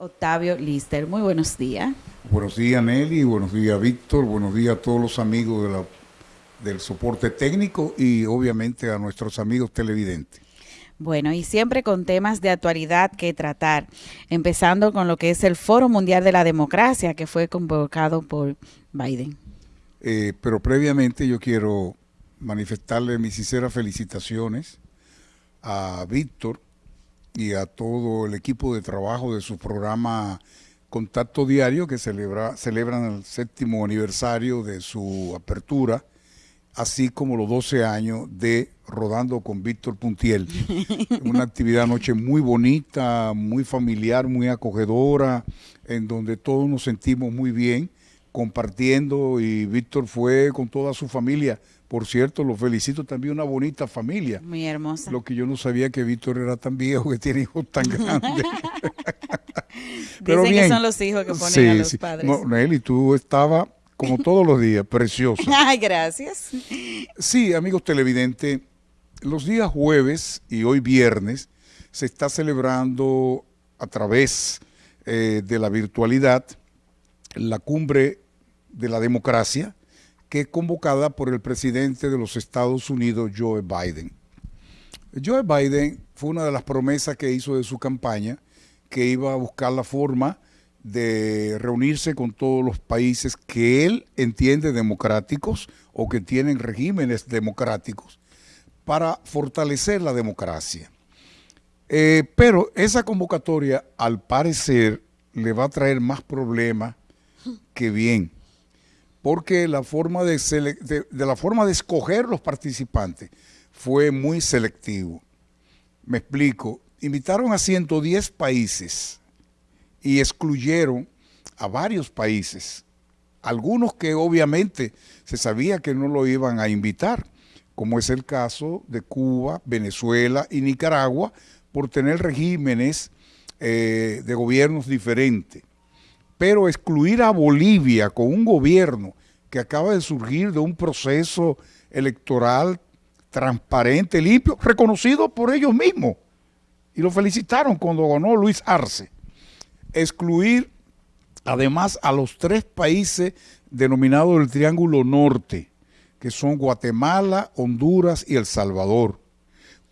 Octavio Lister. Muy buenos días. Buenos días Nelly, buenos días Víctor, buenos días a todos los amigos de la, del soporte técnico y obviamente a nuestros amigos televidentes. Bueno, y siempre con temas de actualidad que tratar, empezando con lo que es el Foro Mundial de la Democracia que fue convocado por Biden. Eh, pero previamente yo quiero manifestarle mis sinceras felicitaciones a Víctor y a todo el equipo de trabajo de su programa Contacto Diario, que celebra, celebran el séptimo aniversario de su apertura, así como los 12 años de Rodando con Víctor Puntiel. Una actividad anoche muy bonita, muy familiar, muy acogedora, en donde todos nos sentimos muy bien compartiendo y Víctor fue con toda su familia. Por cierto, lo felicito también, una bonita familia. Muy hermosa. Lo que yo no sabía que Víctor era tan viejo, que tiene hijos tan grandes. Pero Dicen que son los hijos que ponen a los padres. No, Nelly, tú estabas como todos los días, preciosa. Ay, gracias. Sí, amigos televidentes, los días jueves y hoy viernes se está celebrando a través eh, de la virtualidad la cumbre de la democracia, que es convocada por el presidente de los Estados Unidos, Joe Biden. Joe Biden fue una de las promesas que hizo de su campaña, que iba a buscar la forma de reunirse con todos los países que él entiende democráticos o que tienen regímenes democráticos para fortalecer la democracia. Eh, pero esa convocatoria, al parecer, le va a traer más problemas que bien, porque la forma de, la forma de escoger los participantes fue muy selectivo. Me explico, invitaron a 110 países y excluyeron a varios países, algunos que obviamente se sabía que no lo iban a invitar, como es el caso de Cuba, Venezuela y Nicaragua, por tener regímenes eh, de gobiernos diferentes pero excluir a Bolivia con un gobierno que acaba de surgir de un proceso electoral transparente, limpio, reconocido por ellos mismos, y lo felicitaron cuando ganó Luis Arce. Excluir además a los tres países denominados el Triángulo Norte, que son Guatemala, Honduras y El Salvador,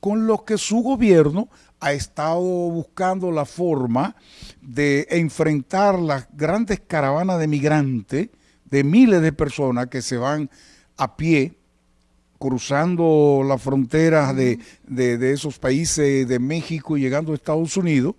con los que su gobierno ha estado buscando la forma de enfrentar las grandes caravanas de migrantes, de miles de personas que se van a pie, cruzando las fronteras de, esos países de México y llegando a Estados Unidos.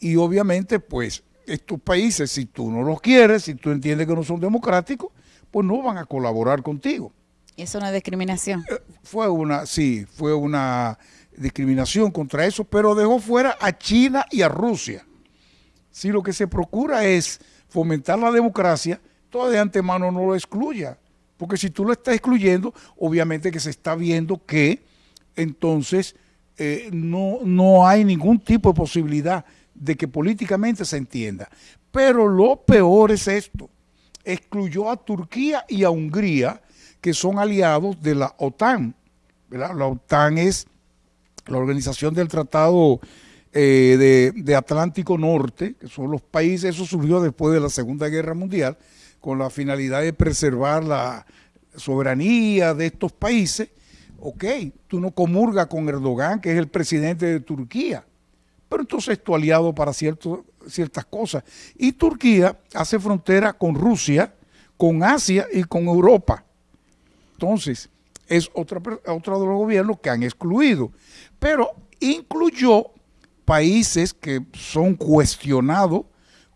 Y obviamente, pues, estos países, si tú no los quieres, si tú entiendes que no son democráticos, pues no van a colaborar contigo. ¿Es una discriminación? Eh, fue una, sí, fue una discriminación contra eso, pero dejó fuera a China y a Rusia. Si lo que se procura es fomentar la democracia, todo de antemano no lo excluya, porque si tú lo estás excluyendo, obviamente que se está viendo que entonces eh, no, no hay ningún tipo de posibilidad de que políticamente se entienda. Pero lo peor es esto, excluyó a Turquía y a Hungría, que son aliados de la OTAN. La OTAN es la organización del Tratado eh, de, Atlántico Norte, que son los países, eso surgió después de la Segunda Guerra Mundial, con la finalidad de preservar la soberanía de estos países. Ok, tú no comulgas con Erdogan, que es el presidente de Turquía, pero entonces es tu aliado para ciertas cosas. Y Turquía hace frontera con Rusia, con Asia y con Europa. Entonces, es otra, otro de los gobiernos que han excluido, pero incluyó países que son cuestionados,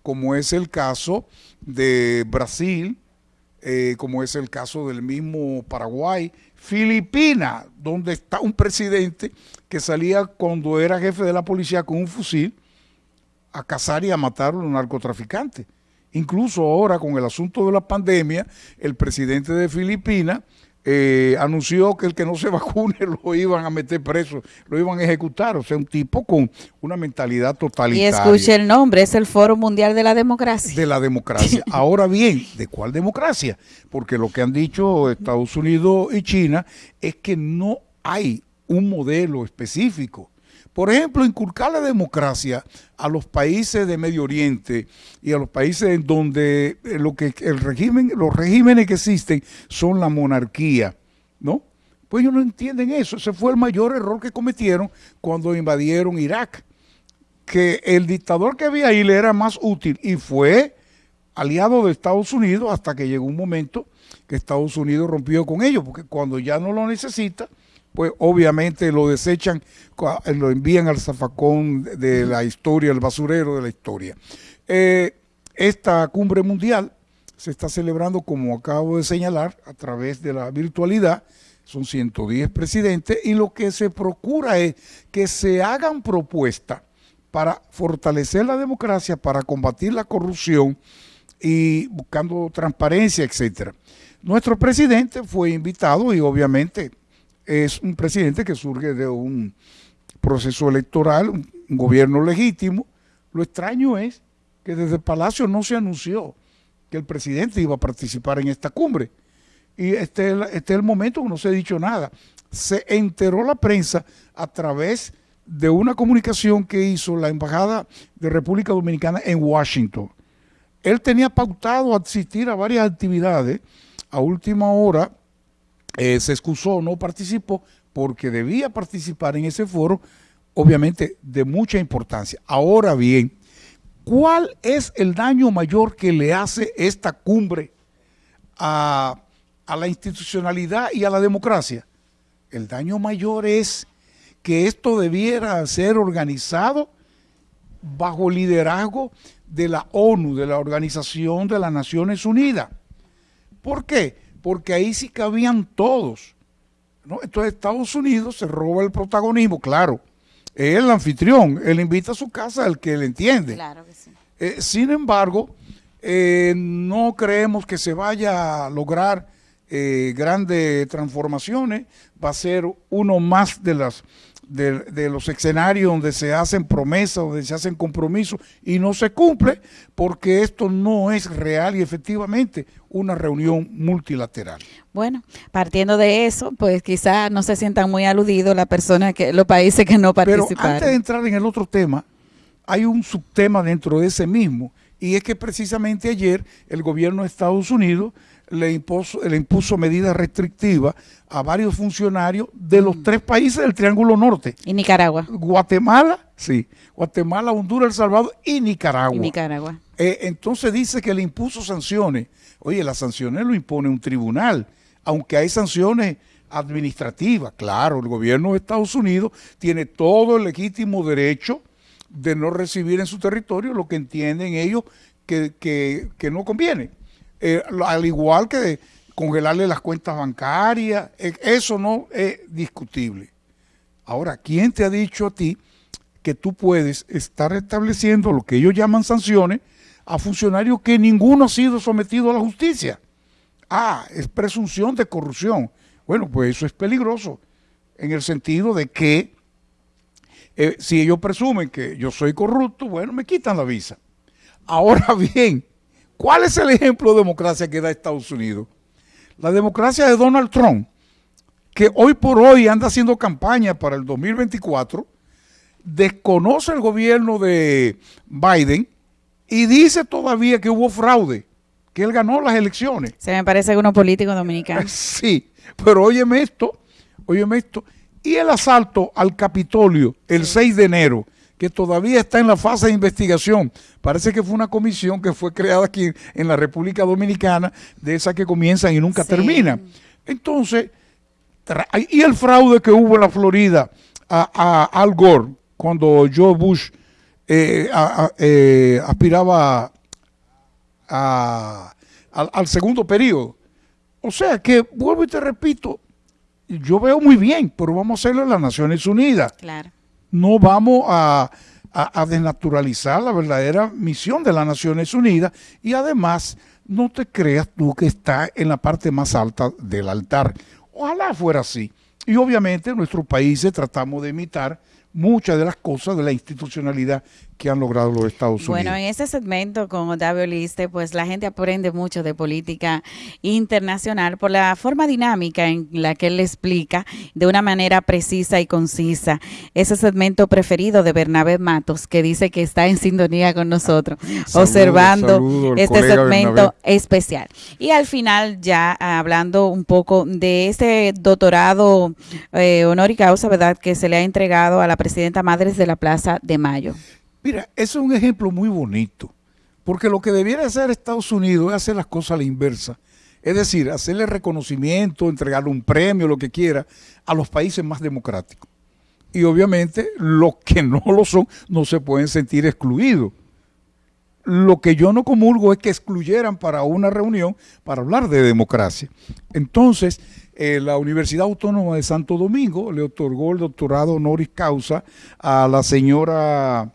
como es el caso de Brasil, eh, como es el caso del mismo Paraguay, Filipinas, donde está un presidente que salía cuando era jefe de la policía con un fusil a cazar y a matar a los narcotraficantes. Incluso ahora con el asunto de la pandemia, el presidente de Filipinas eh, anunció que el que no se vacune lo iban a meter preso, lo iban a ejecutar. O sea, un tipo con una mentalidad totalitaria. Y escuche el nombre, es el Foro Mundial de la Democracia. De la democracia. Ahora bien, ¿de cuál democracia? Porque lo que han dicho Estados Unidos y China es que no hay un modelo específico Por ejemplo, inculcar la democracia a los países de Medio Oriente y a los países en donde eh, lo que el régimen, los regímenes que existen son la monarquía, ¿no? Pues ellos no entienden eso. Ese fue el mayor error que cometieron cuando invadieron Irak. Que el dictador que había ahí le era más útil y fue aliado de Estados Unidos hasta que llegó un momento que Estados Unidos rompió con ellos, porque cuando ya no lo necesita, pues obviamente lo desechan, lo envían al zafacón de la historia, el basurero de la historia. Eh, esta cumbre mundial se está celebrando, como acabo de señalar, a través de la virtualidad, son 110 presidentes, y lo que se procura es que se hagan propuestas para fortalecer la democracia, para combatir la corrupción y buscando transparencia, etcétera. Nuestro presidente fue invitado y obviamente es un presidente que surge de un proceso electoral, un, gobierno legítimo. Lo extraño es que desde el Palacio no se anunció que el presidente iba a participar en esta cumbre. Y este, este es el momento que no se ha dicho nada. Se enteró la prensa a través de una comunicación que hizo la Embajada de República Dominicana en Washington. Él tenía pautado asistir a varias actividades. A última hora eh, se excusó, no participó, porque debía participar en ese foro, obviamente de mucha importancia. Ahora bien, ¿cuál es el daño mayor que le hace esta cumbre a, a la institucionalidad y a la democracia? El daño mayor es que esto debiera ser organizado bajo liderazgo de la ONU, de la Organización de las Naciones Unidas. ¿Por qué? Porque ahí sí cabían todos. Entonces Estados Unidos se roba el protagonismo, claro. Es el anfitrión, él invita a su casa al que le entiende. Claro que sí. Eh, sin embargo, eh, no creemos que se vaya a lograr eh, grandes transformaciones. Va a ser uno más de las de, los escenarios donde se hacen promesas, donde se hacen compromisos y no se cumple, porque esto no es real y efectivamente una reunión multilateral. Bueno, partiendo de eso, pues quizás no se sientan muy aludidos las personas que, los países que no participaron. Pero antes de entrar en el otro tema, hay un subtema dentro de ese mismo, y es que precisamente ayer el gobierno de Estados Unidos le impuso, le impuso medidas restrictivas a varios funcionarios de los mm. tres países del Triángulo Norte. Y Nicaragua. Guatemala, sí. Guatemala, Honduras, El Salvador y Nicaragua. Y Nicaragua. Eh, entonces dice que le impuso sanciones. Oye, las sanciones lo impone un tribunal, aunque hay sanciones administrativas. Claro, el gobierno de Estados Unidos tiene todo el legítimo derecho de no recibir en su territorio lo que entienden ellos que, que no conviene. Eh, al igual que congelarle las cuentas bancarias, eh, eso no es discutible. Ahora, ¿quién te ha dicho a ti que tú puedes estar estableciendo lo que ellos llaman sanciones a funcionarios que ninguno ha sido sometido a la justicia? Ah, es presunción de corrupción. Bueno, pues eso es peligroso en el sentido de que eh, si ellos presumen que yo soy corrupto, bueno, me quitan la visa. Ahora bien, ¿Cuál es el ejemplo de democracia que da Estados Unidos? La democracia de Donald Trump, que hoy por hoy anda haciendo campaña para el 2024, desconoce el gobierno de Biden y dice todavía que hubo fraude, que él ganó las elecciones. Se me parece uno político dominicano. Sí, pero óyeme esto, óyeme esto. Y el asalto al Capitolio el 6 de enero, que todavía está en la fase de investigación. Parece que fue una comisión que fue creada aquí en la República Dominicana, de esas que comienzan y nunca terminan. Entonces, y el fraude que hubo en la Florida a, Al Gore, cuando Joe Bush eh, eh, aspiraba al segundo periodo. O sea que, vuelvo y te repito, yo veo muy bien, pero vamos a hacerlo en las Naciones Unidas. Claro no vamos a, desnaturalizar la verdadera misión de las Naciones Unidas y además no te creas tú que está en la parte más alta del altar. Ojalá fuera así. Y obviamente en nuestros países tratamos de imitar muchas de las cosas de la institucionalidad que han logrado los Estados Unidos. Bueno, en ese segmento con Octavio Liste, pues la gente aprende mucho de política internacional por la forma dinámica en la que él le explica de una manera precisa y concisa. Ese segmento preferido de Bernabé Matos, que dice que está en sintonía con nosotros, observando este segmento especial. Y al final, ya hablando un poco de ese doctorado eh, honor y causa, ¿verdad?, que se le ha entregado a la presidenta Madres de la Plaza de Mayo. Mira, eso es un ejemplo muy bonito, porque lo que debiera hacer Estados Unidos es hacer las cosas a la inversa. Es decir, hacerle reconocimiento, entregarle un premio, lo que quiera, a los países más democráticos. Y obviamente los que no lo son no se pueden sentir excluidos. Lo que yo no comulgo es que excluyeran para una reunión para hablar de democracia. Entonces, eh, la Universidad Autónoma de Santo Domingo le otorgó el doctorado honoris causa a la señora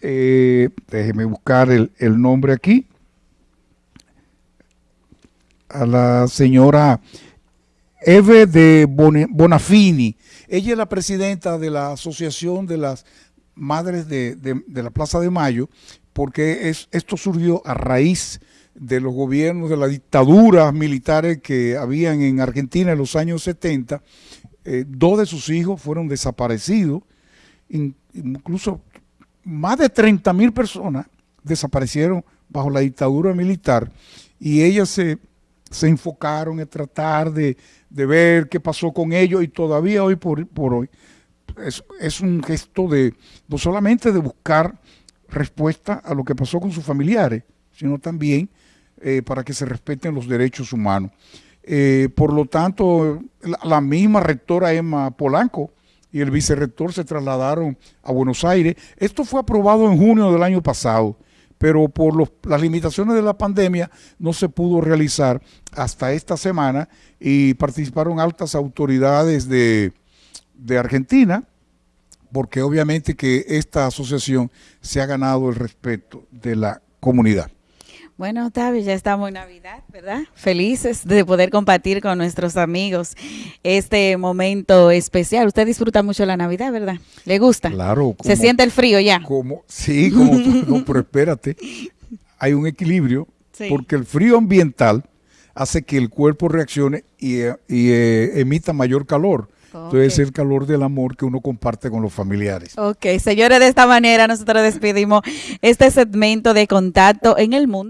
eh, déjeme buscar el, nombre aquí, a la señora Eve de Bonafini. Ella es la presidenta de la Asociación de las Madres de, la Plaza de Mayo, porque es, esto surgió a raíz de los gobiernos, de las dictaduras militares que habían en Argentina en los años 70. Eh, dos de sus hijos fueron desaparecidos, incluso más de 30 mil personas desaparecieron bajo la dictadura militar y ellas se, enfocaron en tratar de, ver qué pasó con ellos y todavía hoy por, hoy es, un gesto de no solamente de buscar respuesta a lo que pasó con sus familiares, sino también eh, para que se respeten los derechos humanos. Eh, por lo tanto, la misma rectora Emma Polanco y el vicerrector se trasladaron a Buenos Aires. Esto fue aprobado en junio del año pasado, pero por las limitaciones de la pandemia no se pudo realizar hasta esta semana y participaron altas autoridades de, de Argentina, porque obviamente que esta asociación se ha ganado el respeto de la comunidad. Bueno, Octavio, ya estamos en Navidad, ¿verdad? Felices de poder compartir con nuestros amigos este momento especial. Usted disfruta mucho la Navidad, ¿verdad? ¿Le gusta? Claro. ¿Se siente el frío ya? Como, sí, como, no, pero espérate, hay un equilibrio, porque el frío ambiental hace que el cuerpo reaccione y, eh, emita mayor calor. Entonces es el calor del amor que uno comparte con los familiares. Ok, señores, de esta manera nosotros despedimos este segmento de contacto en el mundo.